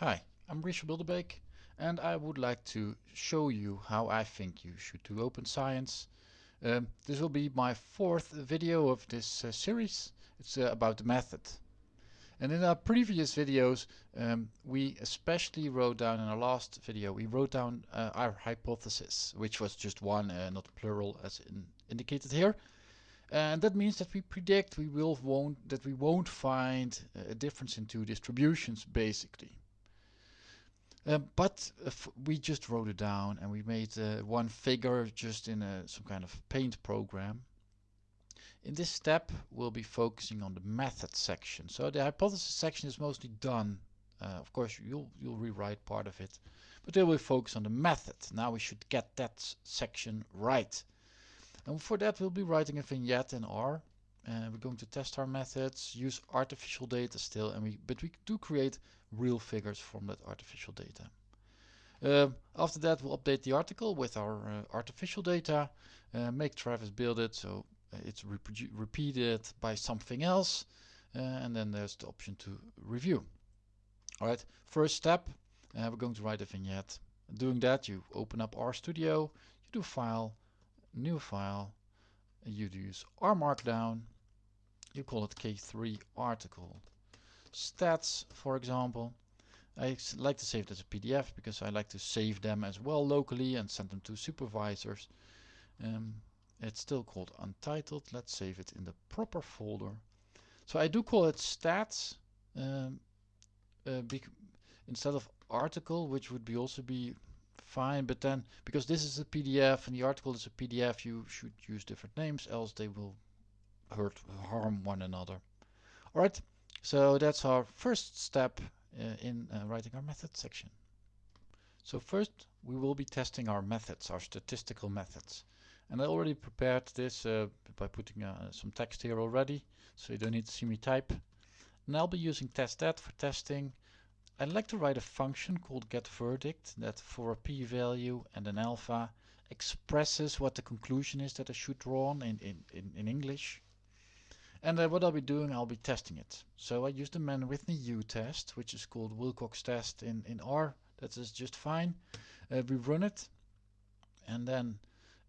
Hi, I'm Richard Bilderbeek and I would like to show you how I think you should do open science. Um, this will be my fourth video of this uh, series. It's uh, about the method. And in our previous videos um, we especially wrote down in our last video we wrote down uh, our hypothesis which was just one uh, not plural as in indicated here and that means that we predict we will won't that we won't find a difference in two distributions basically uh, but uh, we just wrote it down and we made uh, one figure just in a, some kind of paint program. In this step we'll be focusing on the method section. So the hypothesis section is mostly done. Uh, of course you'll, you'll rewrite part of it. But then we'll focus on the method. Now we should get that section right. And for that we'll be writing a vignette in R. Uh, we're going to test our methods, use artificial data still, and we but we do create real figures from that artificial data. Uh, after that we'll update the article with our uh, artificial data, uh, make Travis build it so uh, it's repeated by something else uh, and then there's the option to review. Alright, first step, we're going to write a vignette. Doing that you open up RStudio, you do File, New File, you use R Markdown, you call it K3 article stats, for example. I like to save it as a PDF because I like to save them as well locally and send them to supervisors. Um, it's still called untitled. Let's save it in the proper folder. So I do call it stats um, uh, instead of article, which would be also be fine. But then, because this is a PDF and the article is a PDF, you should use different names, else they will hurt harm one another. All right. So that's our first step uh, in uh, writing our method section. So first we will be testing our methods, our statistical methods. And I already prepared this uh, by putting uh, some text here already, so you don't need to see me type. And I'll be using testthat for testing. I'd like to write a function called getVerdict that for a p-value and an alpha expresses what the conclusion is that I should draw in, in, in English. And uh, what I'll be doing, I'll be testing it. So I use the Mann-Whitney U test, which is called Wilcox test in, in R. That is just fine. Uh, we run it, and then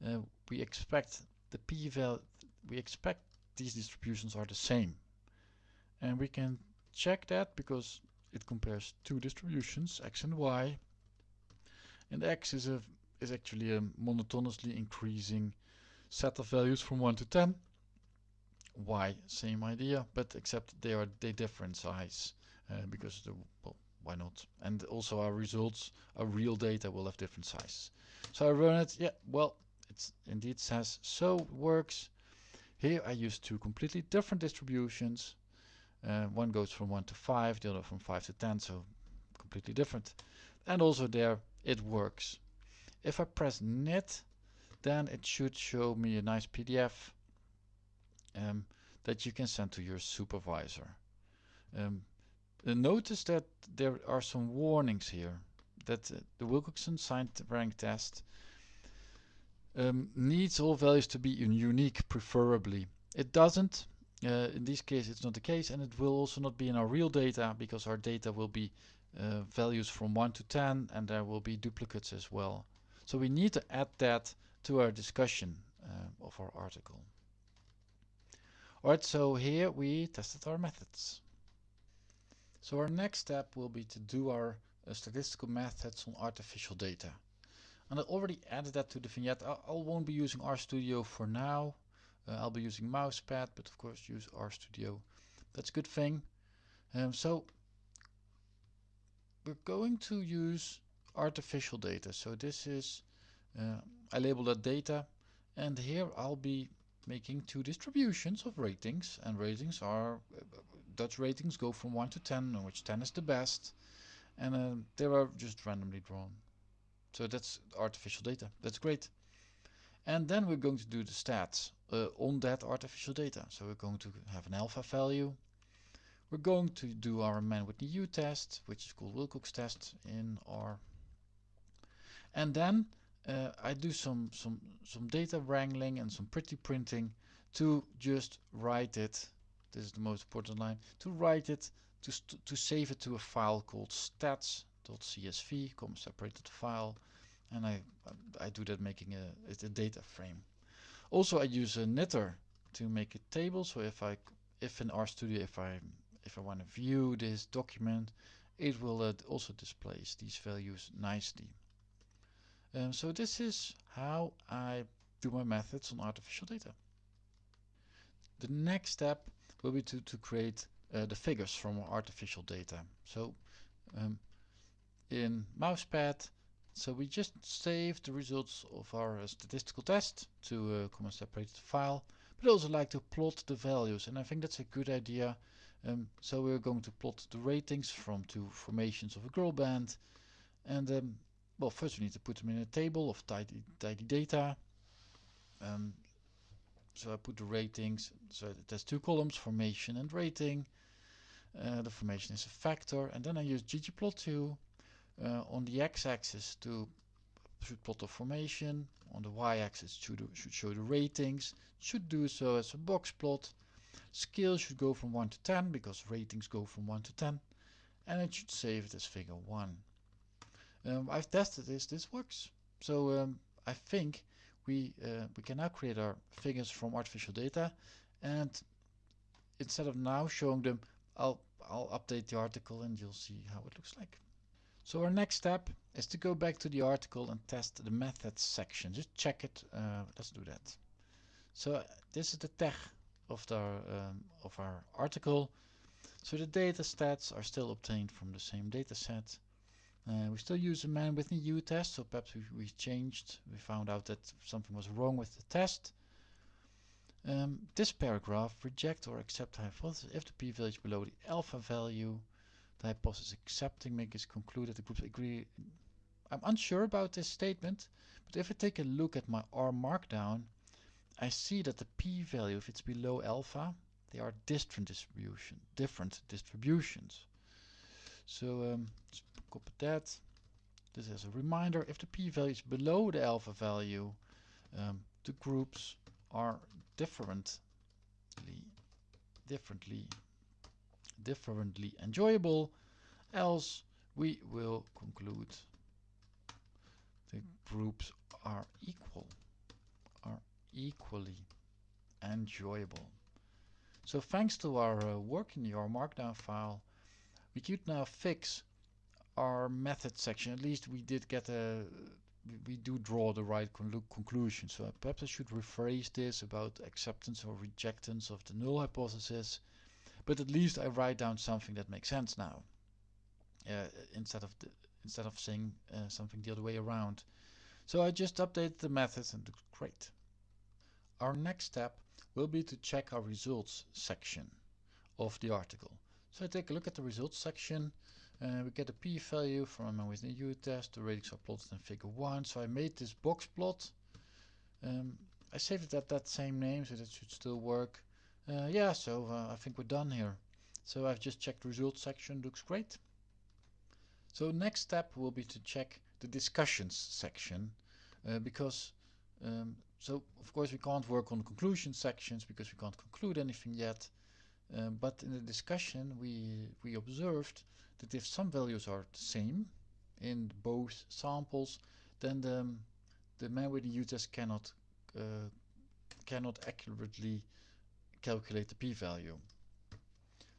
uh, we expect the p-value, we expect these distributions are the same. And we can check that because it compares two distributions, x and y. And x is a is actually a monotonously increasing set of values from 1 to 10 y same idea but except they are they different size uh, because the well why not? And also our results our real data will have different sizes. So I run it yeah well it indeed says so works. Here I use two completely different distributions. Uh, one goes from 1 to 5 the other from 5 to 10 so completely different. And also there it works. If I press knit then it should show me a nice PDF um, that you can send to your supervisor. Um, notice that there are some warnings here that uh, the Wilcoxon signed rank test um, needs all values to be unique preferably. It doesn't. Uh, in this case it's not the case and it will also not be in our real data because our data will be uh, values from 1 to 10 and there will be duplicates as well. So we need to add that to our discussion uh, of our article. Alright, so here we tested our methods. So our next step will be to do our uh, statistical methods on artificial data. And I already added that to the vignette. I, I won't be using RStudio for now. Uh, I'll be using mousepad, but of course use RStudio. That's a good thing. Um, so we're going to use artificial data. So this is, uh, I label that data and here I'll be making two distributions of ratings and ratings are Dutch ratings go from 1 to 10 in which 10 is the best and uh, they are just randomly drawn. So that's artificial data. That's great. And then we're going to do the stats uh, on that artificial data. So we're going to have an alpha value. We're going to do our Mann-Whitney U test which is called Wilcox test in R. And then uh, I do some some some data wrangling and some pretty printing to just write it this is the most important line to write it to, to save it to a file called stats.csv, comma separated file, and I I do that making a, a data frame. Also, I use a knitr to make a table. So if I if in RStudio if I if I want to view this document, it will uh, also displays these values nicely. Um, so this is how I do my methods on artificial data. The next step will be to, to create uh, the figures from artificial data. So um, in Mousepad, so we just save the results of our uh, statistical test to a comma separated file, but also like to plot the values, and I think that's a good idea. Um, so we're going to plot the ratings from two formations of a girl band, and um, well, first we need to put them in a table of tidy, tidy data. Um, so I put the ratings, so there's two columns, formation and rating. Uh, the formation is a factor, and then I use ggplot2 uh, on the x-axis to should plot the formation, on the y-axis should, should show the ratings, should do so as a box plot. Scale should go from 1 to 10 because ratings go from 1 to 10, and it should save it as figure 1. Um, I've tested this, this works. So um, I think we, uh, we can now create our figures from artificial data and instead of now showing them, I'll, I'll update the article and you'll see how it looks like. So our next step is to go back to the article and test the methods section. Just check it. Uh, let's do that. So uh, this is the tag of, the, um, of our article. So the data stats are still obtained from the same data set. Uh, we still use a Mann-Whitney U test, so perhaps we, we, changed, we found out that something was wrong with the test. Um, this paragraph, reject or accept hypothesis if the p-value is below the alpha value, the hypothesis accepting makes conclude that the groups agree. I'm unsure about this statement, but if I take a look at my R markdown, I see that the p-value, if it's below alpha, they are different distribution, different distributions. So um, copy that. This is a reminder, if the p-value is below the alpha value, um, the groups are differently, differently, differently enjoyable, else we will conclude the groups are equal, are equally enjoyable. So thanks to our uh, work in R Markdown file, we could now fix our method section, at least we did get a, we do draw the right conclusion. So perhaps I should rephrase this about acceptance or rejectance of the null hypothesis, but at least I write down something that makes sense now, uh, instead of the, instead of saying uh, something the other way around. So I just updated the methods and looks great. Our next step will be to check our results section of the article. So I take a look at the results section uh, we get a p-value from a within U test. The ratings are plotted in figure 1. So I made this box plot. Um, I saved it at that same name so that should still work. Uh, yeah, so uh, I think we're done here. So I've just checked the results section, looks great. So next step will be to check the discussions section uh, because um, so of course we can't work on conclusion sections because we can't conclude anything yet. Um, but in the discussion we we observed that if some values are the same in both samples, then the, the Mann-Whitney U-test cannot uh, cannot accurately calculate the p-value.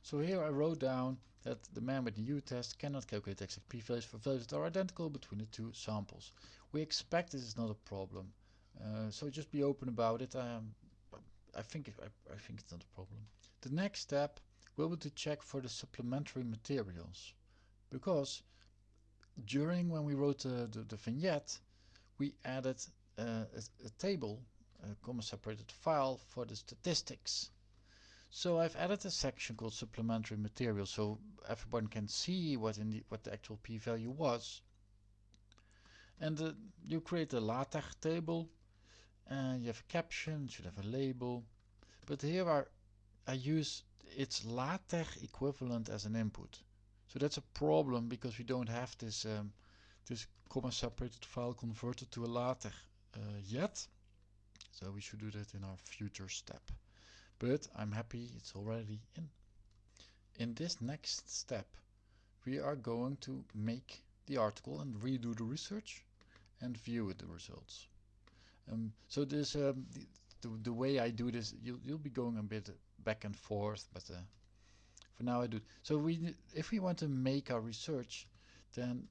So here I wrote down that the Mann-Whitney U-test cannot calculate exact p-values for values that are identical between the two samples. We expect this is not a problem, uh, so just be open about it. Um, I think I, I think it's not a problem. The next step will be to check for the supplementary materials. Because during when we wrote the, the, the vignette we added uh, a, a, table a comma separated file for the statistics. So I've added a section called supplementary material so everyone can see what in the what the actual p-value was. And uh, you create a LaTeX table and you have a caption, should have a label. But here are I use its LaTeX equivalent as an input. So that's a problem because we don't have this um, this comma separated file converted to a LaTeX uh, yet. So we should do that in our future step. But I'm happy it's already in. in this next step we are going to make the article and redo the research and view the results. Um, so this um, the, the, the, way I do this, you'll, you'll be going a bit back and forth, but uh, for now I do. So we, if we want to make our research, then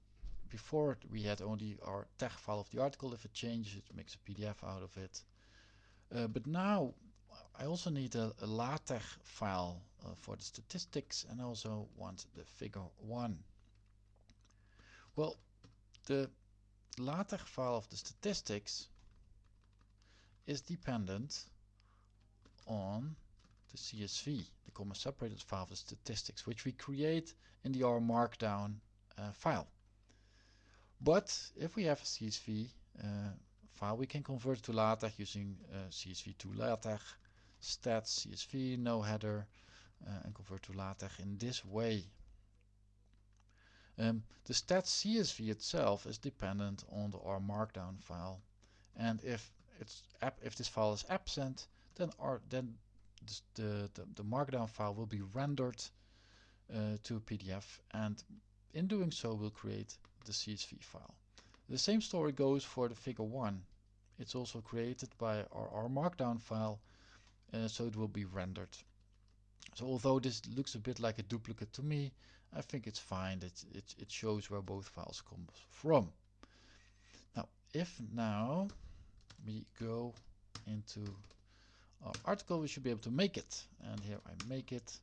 before we had only our TeX file of the article. If it changes, it makes a PDF out of it. Uh, but now I also need a, a LaTeX file uh, for the statistics and also want the figure 1. Well, the LaTeX file of the statistics is dependent on the CSV, the comma separated file of the statistics, which we create in the R Markdown uh, file. But if we have a CSV uh, file, we can convert it to LaTeX using uh, CSV to LaTeX, stats, CSV, no header, uh, and convert to LaTeX in this way. Um, the stats CSV itself is dependent on the R Markdown file, and if it's if this file is absent, then R then the, the, the Markdown file will be rendered uh, to a PDF, and in doing so, we'll create the CSV file. The same story goes for the figure 1. It's also created by our, our Markdown file, uh, so it will be rendered. So although this looks a bit like a duplicate to me, I think it's fine. It, it, it shows where both files come from. Now, if now we go into our article, we should be able to make it. And here I make it.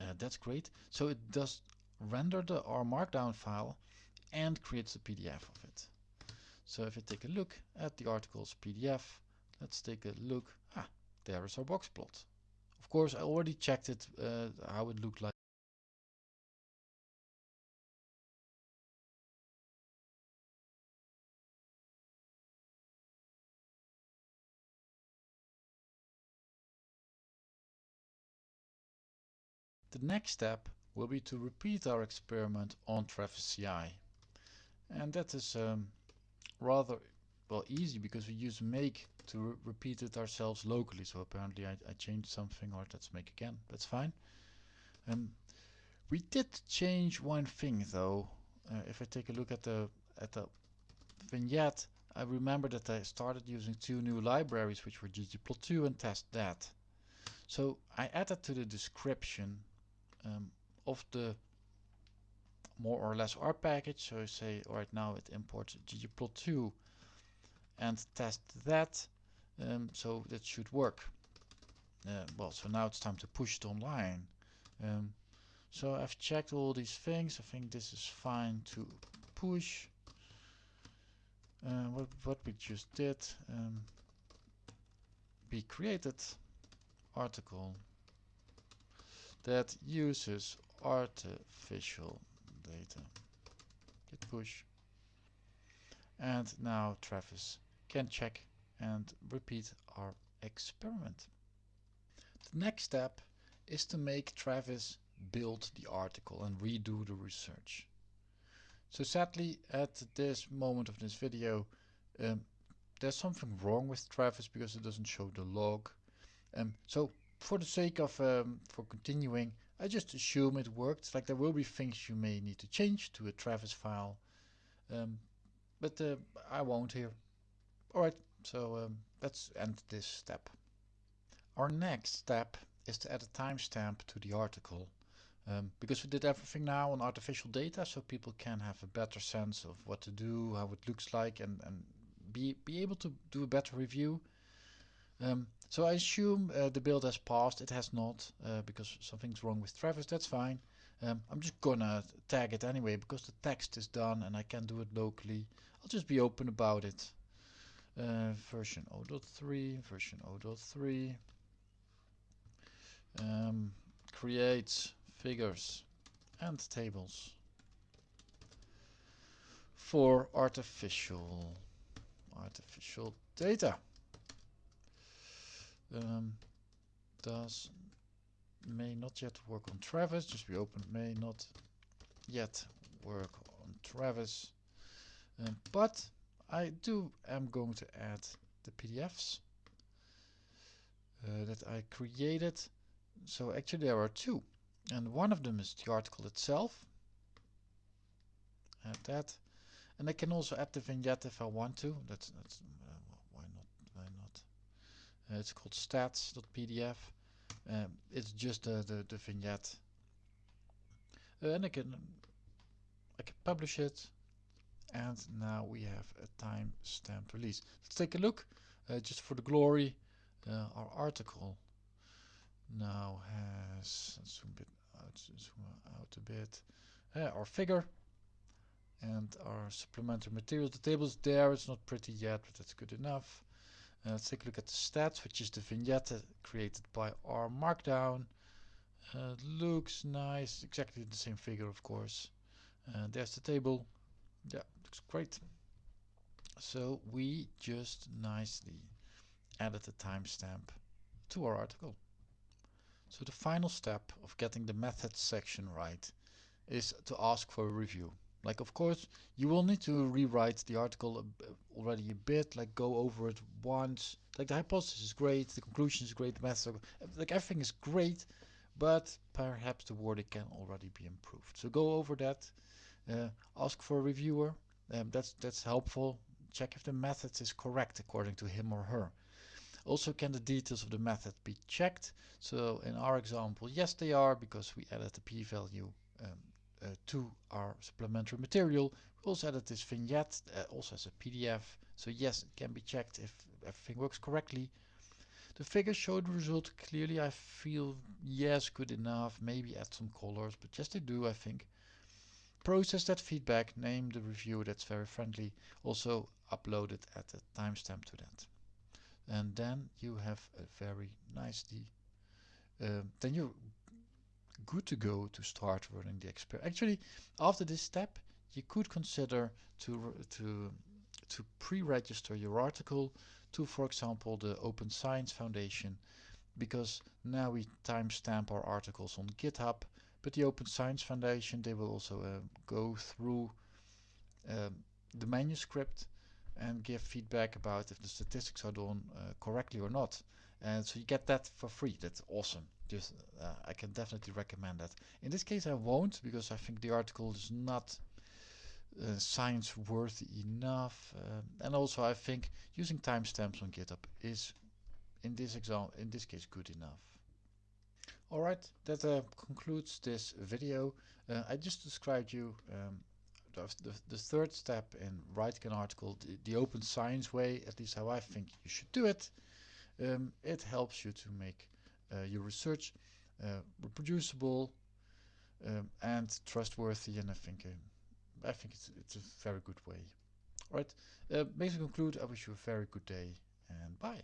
Uh, that's great. So it does render the R Markdown file and creates a PDF of it. So if you take a look at the article's PDF, let's take a look. Ah, there is our box plot. Of course, I already checked it, uh, how it looked like. The next step will be to repeat our experiment on Travis CI. And that is um, rather well easy because we use make to re repeat it ourselves locally. So apparently I, I, changed something or let's make again. That's fine. Um, we did change one thing though. Uh, if I take a look at the at the vignette, I remember that I started using two new libraries which were ggplot2 and testthat. So I added to the description um, of the more or less R package. So I say right now it imports ggplot2 and test that. Um, so that should work. Uh, well, so now it's time to push it online. Um, so I've checked all these things. I think this is fine to push. Uh, what, what we just did, um, we created article that uses artificial data. Git push. And now Travis can check and repeat our experiment. The next step is to make Travis build the article and redo the research. So sadly at this moment of this video um, there's something wrong with Travis because it doesn't show the log. Um, so for the sake of um, for continuing I just assume it worked. Like there will be things you may need to change to a Travis file, um, but uh, I won't here. Alright, so um, let's end this step. Our next step is to add a timestamp to the article. Um, because we did everything now on artificial data so people can have a better sense of what to do, how it looks like and, and be, be able to do a better review. Um, so I assume uh, the build has passed. It has not uh, because something's wrong with Travis. That's fine. Um, I'm just gonna tag it anyway because the text is done and I can do it locally. I'll just be open about it. Uh, version 0.3, version 0.3. Um, creates figures and tables for artificial artificial data um, does may not yet work on Travis, just be open may not yet work on Travis. Um, but I do am going to add the PDFs uh, that I created. So actually there are two. and one of them is the article itself add that and I can also add the vignette if I want to that's, that's uh, why not why not uh, it's called stats.pdf um, it's just the, the, the vignette. Uh, and I can I can publish it. And now we have a time-stamped release. Let's take a look uh, just for the glory. Uh, our article now has zoom a bit out, zoom out a bit. Uh, our figure and our supplementary material the table is there it's not pretty yet but that's good enough let's take a look at the stats which is the vignette created by R Markdown. Uh, looks nice. Exactly the same figure of course. Uh, there's the table. Yeah looks great. So we just nicely added a timestamp to our article. So the final step of getting the methods section right is to ask for a review like of course you will need to rewrite the article already a bit like go over it once. Like the hypothesis is great the conclusion is great the method like everything is great but perhaps the wording can already be improved. So go over that uh, ask for a reviewer um, that's that's helpful. Check if the method is correct according to him or her. Also can the details of the method be checked? So in our example yes they are because we added the p-value um, uh, to our supplementary material. We also added this vignette, uh, also as a PDF. So yes, it can be checked if everything works correctly. The figures show the result clearly. I feel yes, good enough. Maybe add some colors, but yes, they do, I think. Process that feedback, name the review that's very friendly. Also upload it at a timestamp to that. And then you have a very nicely, um, then you good to go to start running the experiment. Actually, after this step, you could consider to to to pre-register your article to, for example, the Open Science Foundation, because now we timestamp our articles on GitHub. But the Open Science Foundation, they will also uh, go through um, the manuscript and give feedback about if the statistics are done uh, correctly or not. And so you get that for free. That's awesome just uh, I can definitely recommend that. In this case I won't because I think the article is not uh, science worthy enough um, and also I think using timestamps on GitHub is in this example in this case good enough. Alright, that uh, concludes this video. Uh, I just described you um, the, the, third step in writing an article, the, the, open science way, at least how I think you should do it. Um, it helps you to make uh, your research uh, reproducible um, and trustworthy and I think uh, I think it's, it's a very good way. Alright, uh, basically conclude, I wish you a very good day and bye.